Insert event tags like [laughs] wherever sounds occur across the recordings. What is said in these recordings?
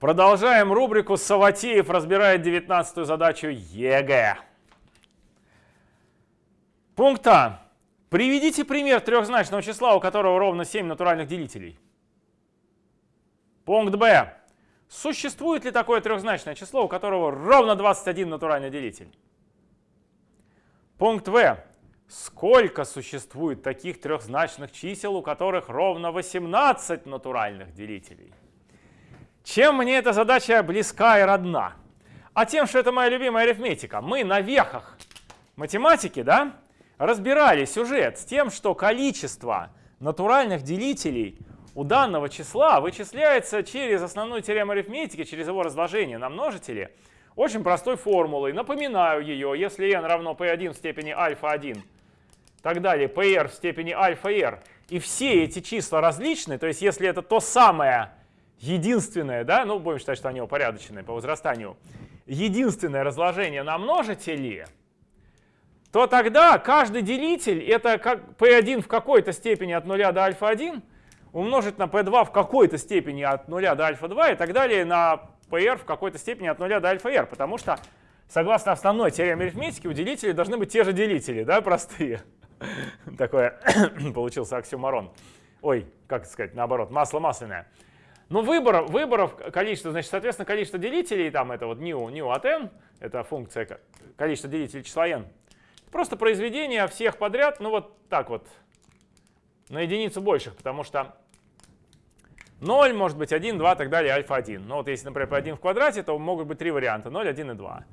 Продолжаем рубрику «Саватеев разбирает 19 задачу ЕГЭ». Пункт А. Приведите пример трехзначного числа, у которого ровно 7 натуральных делителей. Пункт Б. Существует ли такое трехзначное число, у которого ровно 21 натуральный делитель? Пункт В. Сколько существует таких трехзначных чисел, у которых ровно 18 натуральных делителей? Чем мне эта задача близка и родна? А тем, что это моя любимая арифметика. Мы на вехах математики да, разбирали сюжет с тем, что количество натуральных делителей у данного числа вычисляется через основную теорему арифметики, через его разложение на множители, очень простой формулой. Напоминаю ее, если n равно p1 в степени альфа-1, так далее, pr в степени альфа-r, и все эти числа различны, то есть если это то самое единственное, да, ну будем считать, что они упорядоченные по возрастанию, единственное разложение на множители, то тогда каждый делитель это как p1 в какой-то степени от 0 до альфа-1 умножить на p2 в какой-то степени от 0 до альфа-2 и так далее на pr в какой-то степени от 0 до альфа-r, потому что согласно основной теореме арифметики у делителей должны быть те же делители, да, простые. Такое [coughs] получился оксюмарон. Ой, как сказать, наоборот, масло масляное. Но выбор, выборов количество, значит, соответственно, количество делителей, там это вот new, new от n, это функция количество делителей числа n. Просто произведение всех подряд, ну вот так вот, на единицу больших, потому что 0 может быть 1, 2, так далее, альфа-1. Ну вот если, например, 1 в квадрате, то могут быть три варианта, 0, 1 и 2.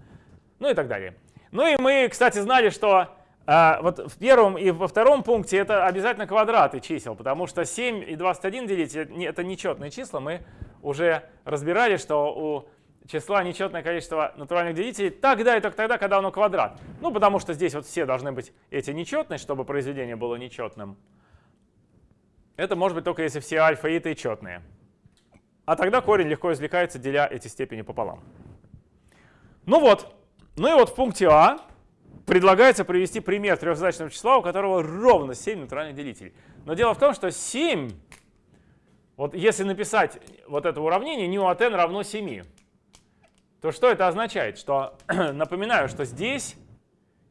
Ну и так далее. Ну и мы, кстати, знали, что а, вот в первом и во втором пункте это обязательно квадраты чисел, потому что 7 и 21 делить это нечетные числа. Мы уже разбирали, что у числа нечетное количество натуральных делителей тогда и только тогда, когда оно квадрат. Ну, потому что здесь вот все должны быть эти нечетные, чтобы произведение было нечетным. Это может быть только если все альфа и и четные. А тогда корень легко извлекается, деля эти степени пополам. Ну вот. Ну и вот в пункте А предлагается привести пример трехзначного числа, у которого ровно 7 натуральных делителей. Но дело в том, что 7, вот если написать вот это уравнение, nu от n равно 7, то что это означает? Что, [clears throat] напоминаю, что здесь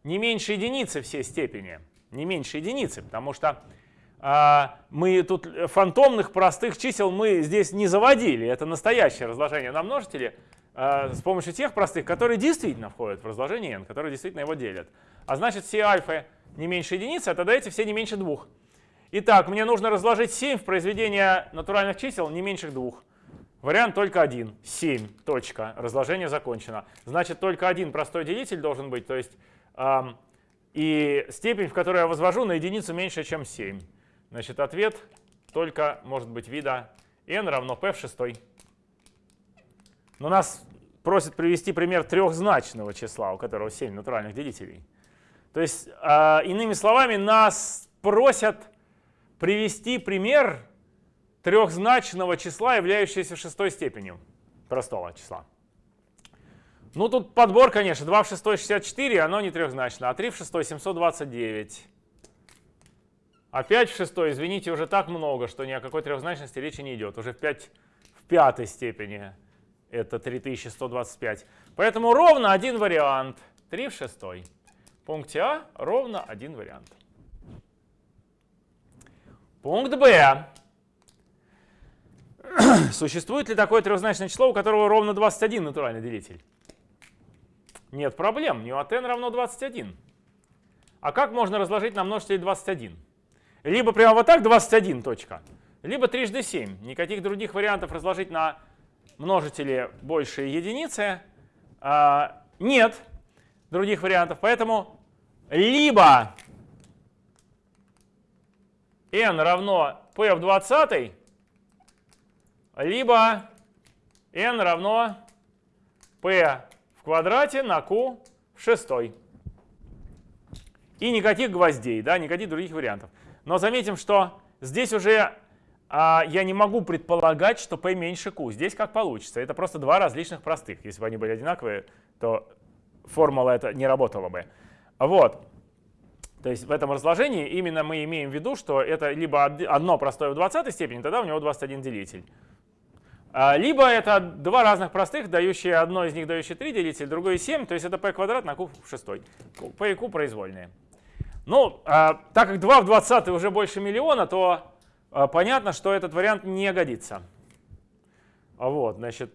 не меньше единицы все степени, не меньше единицы, потому что а, мы тут фантомных простых чисел мы здесь не заводили, это настоящее разложение на множители, с помощью тех простых, которые действительно входят в разложение n, которые действительно его делят. А значит, все альфа не меньше единицы, а тогда эти все не меньше двух. Итак, мне нужно разложить 7 в произведение натуральных чисел не меньше двух. Вариант только один. 7. Точка. Разложение закончено. Значит, только один простой делитель должен быть. То есть эм, и степень, в которой я возвожу, на единицу меньше, чем 7. Значит, ответ только может быть вида n равно p в шестой. Но нас просят привести пример трехзначного числа, у которого 7 натуральных делителей. То есть, э, иными словами, нас просят привести пример трехзначного числа, являющегося шестой степенью простого числа. Ну, тут подбор, конечно, 2 в 6 64, оно не трехзначно, а 3 в 6 729. А 5 в 6, извините, уже так много, что ни о какой трехзначности речи не идет. Уже в 5 в пятой степени это 3125. Поэтому ровно один вариант. 3 в 6. В пункте А ровно один вариант. Пункт Б. [clears throat] Существует ли такое трехзначное число, у которого ровно 21 натуральный делитель? Нет проблем. От n равно 21. А как можно разложить на множители 21? Либо прямо вот так 21 точка, либо трижды 7. Никаких других вариантов разложить на множители больше единицы. А, нет других вариантов, поэтому либо n равно p в 20, либо n равно p в квадрате на q в шестой. И никаких гвоздей, да, никаких других вариантов. Но заметим, что здесь уже а я не могу предполагать, что p меньше q. Здесь как получится. Это просто два различных простых. Если бы они были одинаковые, то формула это не работала бы. Вот. То есть в этом разложении именно мы имеем в виду, что это либо одно простое в 20 степени, тогда у него 21 делитель. А, либо это два разных простых, дающие одно из них дающие 3 делитель, другое 7, то есть это p квадрат на q в 6. p и q произвольные. Ну, а, так как 2 в 20 уже больше миллиона, то понятно, что этот вариант не годится. Вот, значит,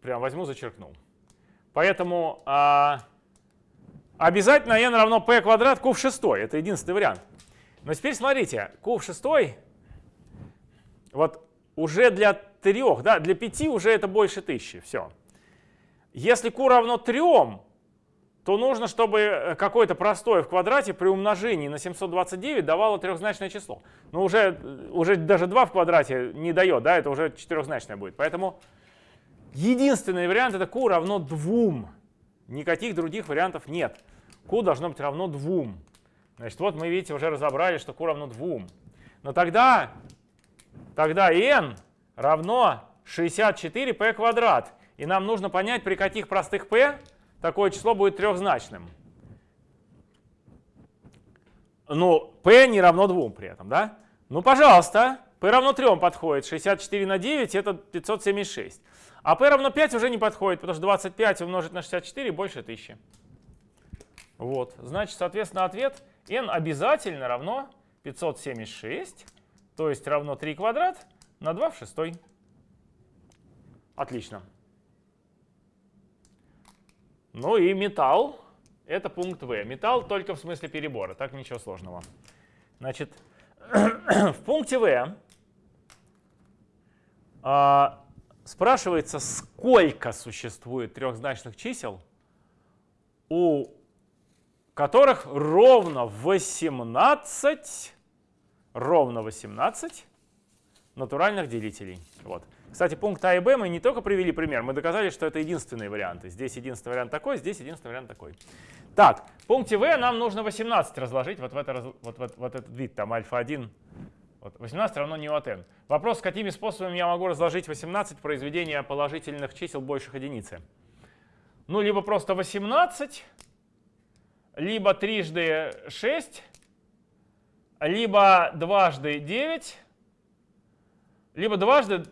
прям возьму, зачеркнул. Поэтому а, обязательно n равно p квадрат q в 6. Это единственный вариант. Но теперь смотрите, q в 6, вот уже для трех, да, для пяти уже это больше тысячи, все. Если q равно 3, то нужно, чтобы э, какое-то простое в квадрате при умножении на 729 давало трехзначное число. Но уже, э, уже даже 2 в квадрате не дает, да, это уже четырехзначное будет. Поэтому единственный вариант это q равно 2. Никаких других вариантов нет. q должно быть равно 2. Значит, вот мы, видите, уже разобрали, что q равно 2. Но тогда, тогда n равно 64p квадрат. И нам нужно понять, при каких простых p такое число будет трехзначным. Ну, p не равно 2 при этом, да? Ну, пожалуйста, p равно 3 подходит. 64 на 9 это 576. А p равно 5 уже не подходит, потому что 25 умножить на 64 больше 1000. Вот, значит, соответственно, ответ n обязательно равно 576, то есть равно 3 квадрат на 2 в 6. Отлично. Ну и металл — это пункт В. Металл только в смысле перебора, так ничего сложного. Значит, [clears throat] в пункте В а, спрашивается, сколько существует трехзначных чисел, у которых ровно 18, ровно 18 натуральных делителей. Вот. Кстати, пункт А и Б мы не только привели пример, мы доказали, что это единственные варианты. Здесь единственный вариант такой, здесь единственный вариант такой. Так, в пункте В нам нужно 18 разложить, вот, в это, вот, вот, вот этот вид, там альфа-1. Вот, 18 равно не от n. Вопрос, какими способами я могу разложить 18 произведения положительных чисел больших единицы. Ну, либо просто 18, либо трижды 6, либо дважды 9, либо дважды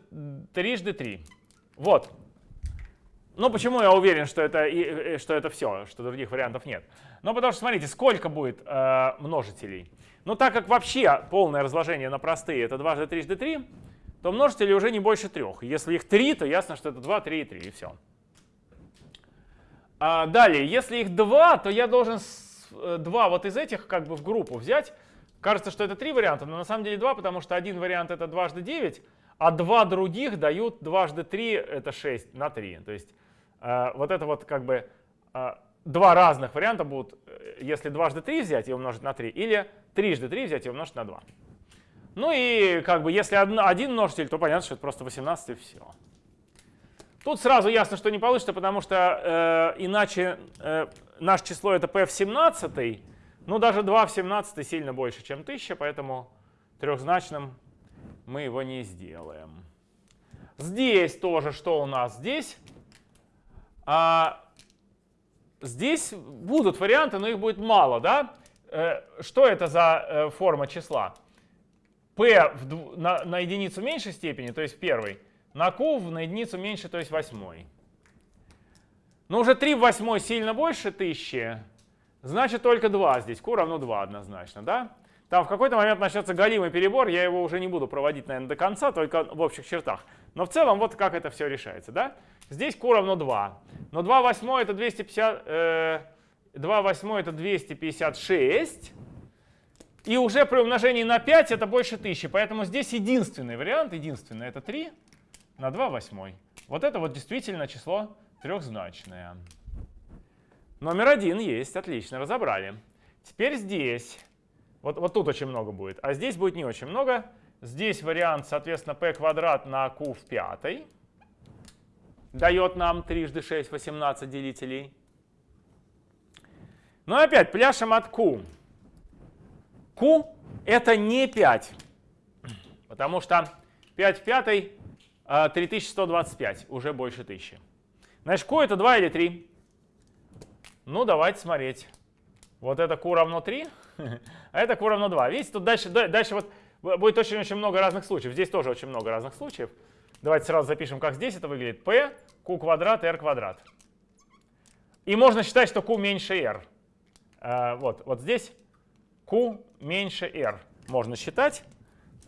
трижды 3. Вот. Ну, почему я уверен, что это, и, что это все, что других вариантов нет? Ну, потому что, смотрите, сколько будет э, множителей? Ну, так как вообще полное разложение на простые это дважды трижды 3, то множители уже не больше трех. Если их 3, то ясно, что это 2, 3 и 3, и все. А далее, если их 2, то я должен 2 э, вот из этих как бы в группу взять. Кажется, что это три варианта, но на самом деле два, потому что один вариант это дважды 9, а два других дают дважды 3, это 6 на 3. То есть э, вот это вот как бы э, два разных варианта будут, э, если дважды 3 взять и умножить на 3, или трижды 3 взять и умножить на 2. Ну и как бы если один множитель, то понятно, что это просто 18 и все. Тут сразу ясно, что не получится, потому что э, иначе э, наше число это p в 17, ну даже 2 в 17 сильно больше, чем 1000, поэтому трехзначным мы его не сделаем. Здесь тоже что у нас? Здесь, а, здесь будут варианты, но их будет мало. Да? Э, что это за э, форма числа? p в, на, на единицу меньшей степени, то есть первый, на q на единицу меньше, то есть восьмой. Но уже 3 в восьмой сильно больше тысячи, значит только 2 здесь. q равно 2 однозначно. Да? Там в какой-то момент начнется галимый перебор, я его уже не буду проводить, наверное, до конца, только в общих чертах. Но в целом вот как это все решается. Да? Здесь q равно 2. Но 2 восьмой это 250, э, 2 восьмой это 256. И уже при умножении на 5 это больше 1000. Поэтому здесь единственный вариант, единственный, это 3 на 2 восьмой. Вот это вот действительно число трехзначное. Номер один есть, отлично, разобрали. Теперь здесь вот, вот тут очень много будет. А здесь будет не очень много. Здесь вариант, соответственно, p квадрат на q в пятой. Дает нам трижды 6, 18 делителей. Ну и опять пляшем от q. q это не 5. Потому что 5 в пятой 3125, а, уже больше 1000. Значит, q это 2 или 3? Ну, давайте смотреть. Вот это q равно 3. [laughs] а это q равно 2. Видите, тут дальше, дальше вот будет очень-очень много разных случаев. Здесь тоже очень много разных случаев. Давайте сразу запишем, как здесь это выглядит. p, q квадрат, r квадрат. И можно считать, что q меньше r. А, вот, вот здесь q меньше r можно считать.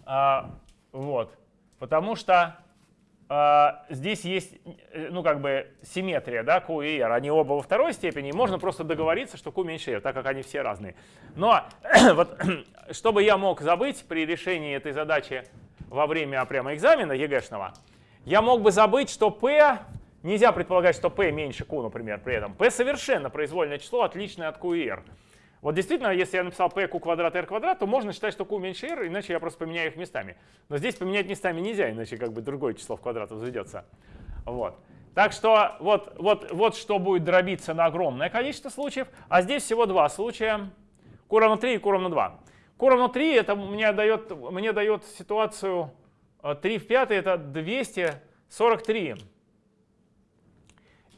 А, вот, потому что здесь есть, э, ну, как бы симметрия, да, Q и R. Они оба во второй степени, можно просто договориться, что Q меньше R, так как они все разные. Но [clears throat] вот, [clears throat] чтобы я мог забыть при решении этой задачи во время прямо экзамена ЕГЭшного, я мог бы забыть, что P, нельзя предполагать, что P меньше Q, например, при этом. P совершенно произвольное число, отличное от Q и R. Вот действительно, если я написал p q квадрат r квадрат, то можно считать, что q меньше r, иначе я просто поменяю их местами. Но здесь поменять местами нельзя, иначе как бы другое число в квадрат возведется. Вот. Так что вот, вот, вот что будет дробиться на огромное количество случаев, а здесь всего два случая. q равно 3 и q равно 2. q равно 3 это мне дает, мне дает ситуацию 3 э, в 5 это 243.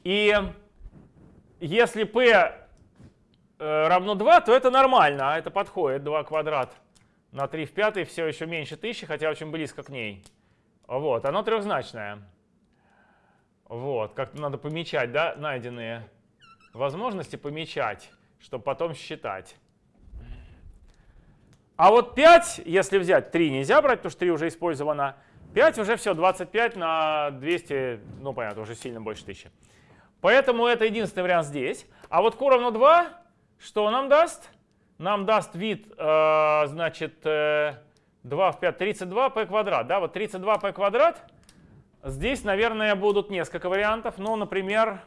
И если p равно 2, то это нормально, а это подходит. 2 квадрат на 3 в 5 все еще меньше 1000, хотя очень близко к ней. Вот, оно трехзначное. Вот, как-то надо помечать, да, найденные возможности помечать, чтобы потом считать. А вот 5, если взять, 3 нельзя брать, потому что 3 уже использовано. 5 уже все, 25 на 200, ну понятно, уже сильно больше 1000. Поэтому это единственный вариант здесь. А вот q равно 2 что нам даст? Нам даст вид, э, значит, э, 2 в 5, 32p квадрат. Да, вот 32p квадрат. Здесь, наверное, будут несколько вариантов. Ну, например,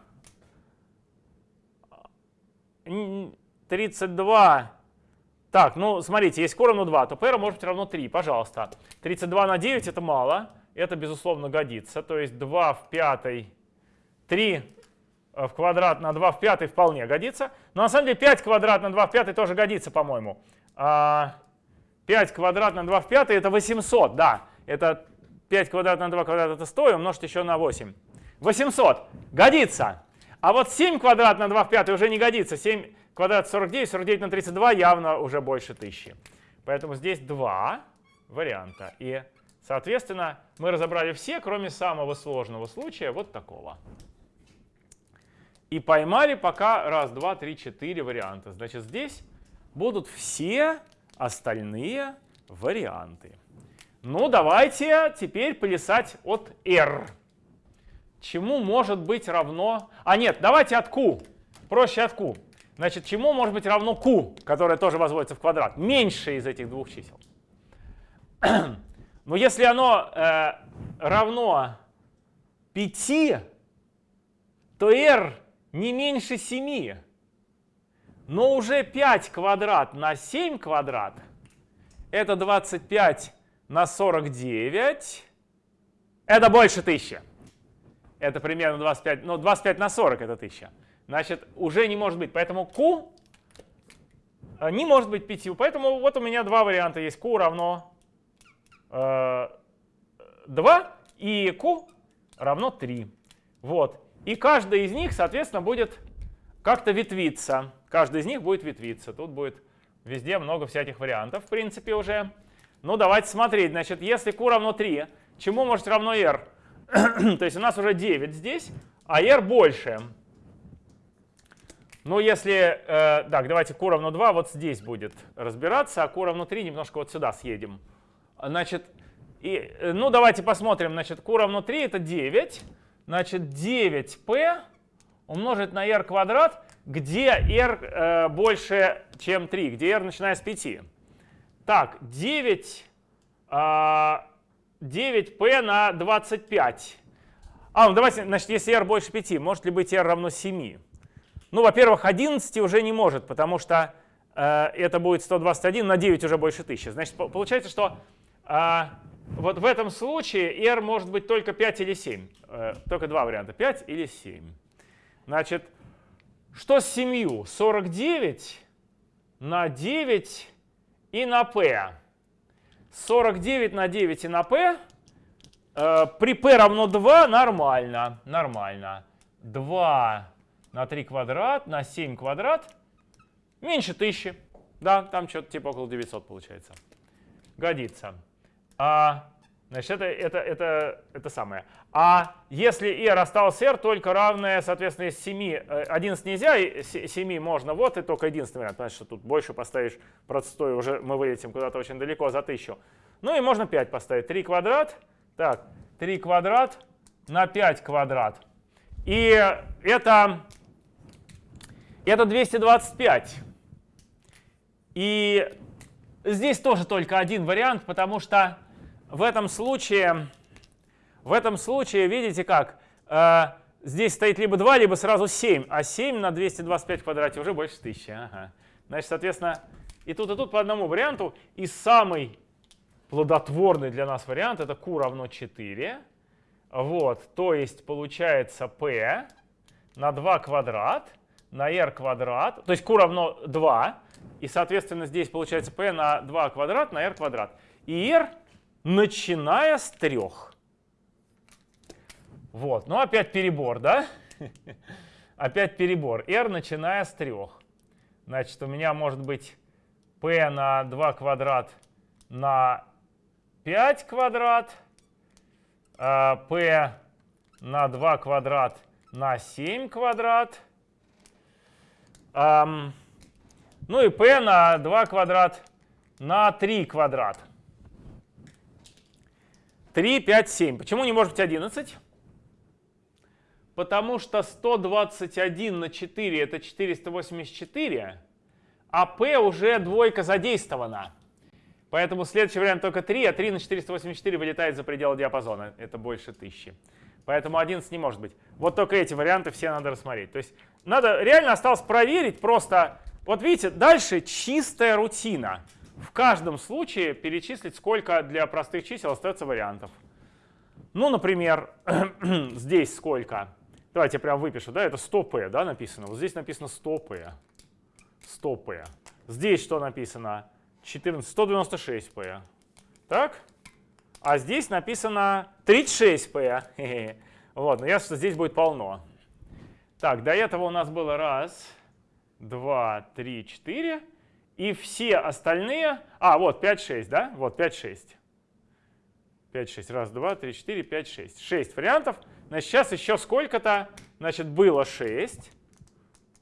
32. Так, ну, смотрите, если q равно 2, то p может быть равно 3, пожалуйста. 32 на 9 это мало. Это, безусловно, годится. То есть 2 в 5, 3 Э, в квадрат на 2 в пятый вполне годится. Но на самом деле 5 квадрат на 2 в пятый тоже годится, по-моему. 5 а, квадрат на 2 в пятый это 800, да. Это 5 квадрат на 2 квадрат это 100 и умножить еще на 8. 800 годится. А вот 7 квадрат на 2 в пятый уже не годится. 7 квадрат 49, 49 на 32 явно уже больше 1000. Поэтому здесь два варианта. И, соответственно, мы разобрали все, кроме самого сложного случая, вот такого. И поймали пока раз, два, три, четыре варианта. Значит, здесь будут все остальные варианты. Ну, давайте теперь плясать от R. Чему может быть равно... А нет, давайте от Q. Проще от Q. Значит, чему может быть равно Q, которое тоже возводится в квадрат? Меньше из этих двух чисел. [clears throat] Но если оно э, равно 5, то R не меньше 7. Но уже 5 квадрат на 7 квадрат это 25 на 49. Это больше 1000. Это примерно 25, ну 25 на 40 это 1000. Значит, уже не может быть. Поэтому Q э, не может быть 5. Поэтому вот у меня два варианта есть. Q равно э, 2 и Q равно 3. Вот. И каждый из них, соответственно, будет как-то ветвиться. Каждый из них будет ветвиться. Тут будет везде много всяких вариантов, в принципе, уже. Ну, давайте смотреть. Значит, если q равно 3, чему может равно r? [clears throat] То есть у нас уже 9 здесь, а r больше. Ну, если... Э, так, давайте q равно 2 вот здесь будет разбираться, а q равно 3 немножко вот сюда съедем. Значит, и, э, ну, давайте посмотрим. Значит, q равно 3 — это 9. Значит, 9p умножить на r квадрат, где r э, больше, чем 3, где r начиная с 5. Так, 9, э, 9p на 25. А, ну давайте, значит, если r больше 5, может ли быть r равно 7? Ну, во-первых, 11 уже не может, потому что э, это будет 121, на 9 уже больше 1000. Значит, получается, что э, вот в этом случае r может быть только 5 или 7. Э, только два варианта, 5 или 7. Значит, что с 7? 49 на 9 и на p. 49 на 9 и на p. Э, при p равно 2 нормально. Нормально. 2 на 3 квадрат на 7 квадрат меньше 1000. Да, там что-то типа около 900 получается. Годится. А Значит, это, это, это, это самое. А если r осталось r, только равное, соответственно, из 7, 11 нельзя, 7 можно, вот и только единственный вариант. Потому что тут больше поставишь простой, уже мы вылетим куда-то очень далеко за 1000. Ну и можно 5 поставить. 3 квадрат, так, 3 квадрат на 5 квадрат. И это, это 225. И здесь тоже только один вариант, потому что в этом случае, в этом случае, видите как, э, здесь стоит либо 2, либо сразу 7, а 7 на 225 в квадрате уже больше 1000. Ага. Значит, соответственно, и тут, и тут по одному варианту. И самый плодотворный для нас вариант это q равно 4. Вот, то есть получается p на 2 квадрат на r квадрат, то есть q равно 2, и, соответственно, здесь получается p на 2 квадрат на r квадрат. И r начиная с 3. Вот, ну опять перебор, да? [laughs] опять перебор. r начиная с 3. Значит, у меня может быть p на 2 квадрат на 5 квадрат, а p на 2 квадрат на 7 квадрат, ну и p на 2 квадрат на 3 квадрат. 3, 5, 7. Почему не может быть 11? Потому что 121 на 4 это 484, а p уже двойка задействована. Поэтому следующий вариант только 3, а 3 на 484 вылетает за пределы диапазона. Это больше 1000. Поэтому 11 не может быть. Вот только эти варианты все надо рассмотреть. То есть надо реально осталось проверить просто. Вот видите, дальше чистая рутина. В каждом случае перечислить, сколько для простых чисел остается вариантов. Ну, например, [clears throat] здесь сколько? Давайте я прям выпишу, да, это 100p, да, написано. Вот здесь написано 100p. 100p. Здесь что написано? 14, 196p. Так? А здесь написано 36p. [laughs] Вот, но ясно, что здесь будет полно. Так, до этого у нас было раз, два, три, четыре. И все остальные... А, вот 5, 6, да? Вот 5, 6. 5, 6. Раз, два, три, четыре, пять, шесть. Шесть вариантов. Значит, сейчас еще сколько-то. Значит, было 6.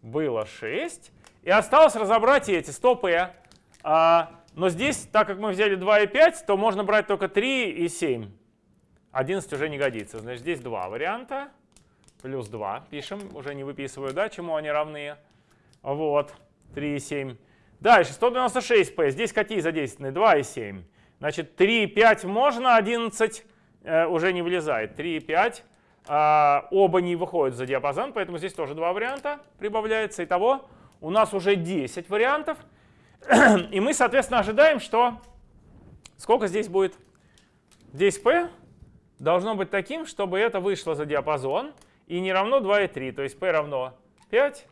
Было 6. И осталось разобрать эти 100p. А, но здесь, так как мы взяли 2 и 5, то можно брать только 3 и 7. 11 уже не годится. Значит, здесь два варианта. Плюс 2 пишем, уже не выписываю, да, чему они равны. Вот, 3 и 7. Дальше, 196p. Здесь какие задействованы? 2 и 7. Значит, 3 и 5 можно, 11 э, уже не влезает. 3 и 5 э, оба не выходят за диапазон, поэтому здесь тоже два варианта прибавляется. Итого у нас уже 10 вариантов. И мы, соответственно, ожидаем, что сколько здесь будет? 10p должно быть таким, чтобы это вышло за диапазон и не равно 2 и 3. То есть p равно 5,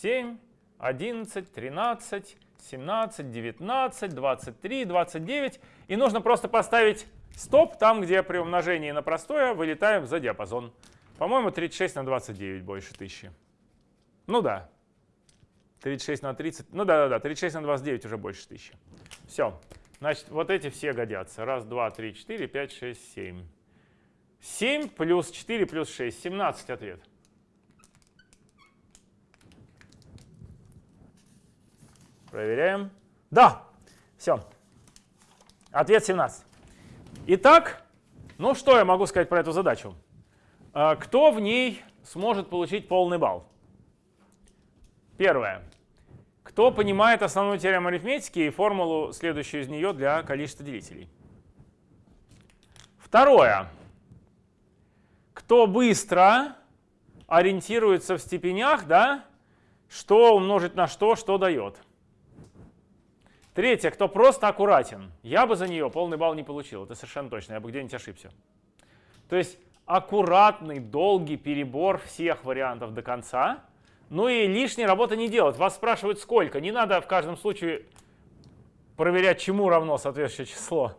7, 11, 13, 17, 19, 23, 29. И нужно просто поставить стоп там, где при умножении на простое вылетаем за диапазон. По-моему, 36 на 29 больше 1000. Ну да, 36 на 30, ну да-да-да, 36 на 29 уже больше 1000. Все. Значит, вот эти все годятся. Раз, два, три, четыре, пять, шесть, семь. 7 плюс 4 плюс 6, 17 ответ. Проверяем. Да, все. Ответ 17. Итак, ну что я могу сказать про эту задачу? А, кто в ней сможет получить полный балл? Первое. Кто понимает основную теорему арифметики и формулу, следующую из нее для количества делителей? Второе. Кто быстро ориентируется в степенях, да, что умножить на что, что дает. Третье, кто просто аккуратен. Я бы за нее полный балл не получил, это совершенно точно, я бы где-нибудь ошибся. То есть аккуратный, долгий перебор всех вариантов до конца – ну и лишней работы не делать. Вас спрашивают сколько. Не надо в каждом случае проверять, чему равно соответствующее число.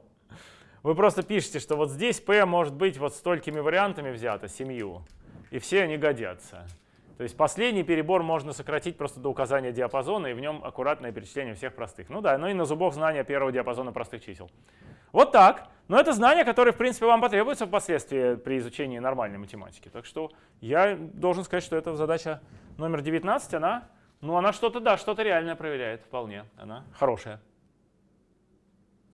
Вы просто пишете, что вот здесь p может быть вот столькими вариантами взято, семью, и все они годятся. То есть последний перебор можно сократить просто до указания диапазона, и в нем аккуратное перечисление всех простых. Ну да, ну и на зубок знания первого диапазона простых чисел. Вот так. Но это знания, которые, в принципе, вам потребуются впоследствии при изучении нормальной математики. Так что я должен сказать, что эта задача номер 19, она, ну, она что-то, да, что-то реальное проверяет вполне. Она хорошая.